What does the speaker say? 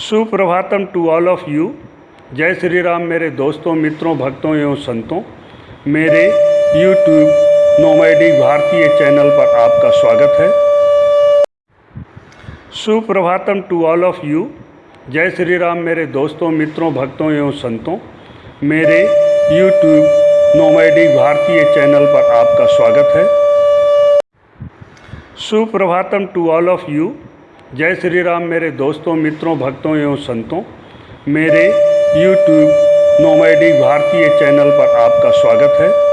Suprabhatam to all of you जय श्री राम मेरे दोस्तों, मित्रों, भक्तों एवं संतों। मेरे यूट्यूब नोमैडिक भारतीय चैनल पर आपका स्वागत है। सुप्रभातम टू ऑल ऑफ़ यू जय श्री राम मेरे दोस्तों, मित्रों, भक्तों एवं संतों। मेरे यूट्यूब नोमैडिक भारतीय चैनल पर आपका स्वागत है। सुप्रभातम टू ऑल ऑफ़ यू जय श्री राम मेरे दोस्तों, मित्रों, भक्तों एवं संतों। मेरे यूट्यूब नोमैडिक भारतीय चैनल पर आपका स्वागत है।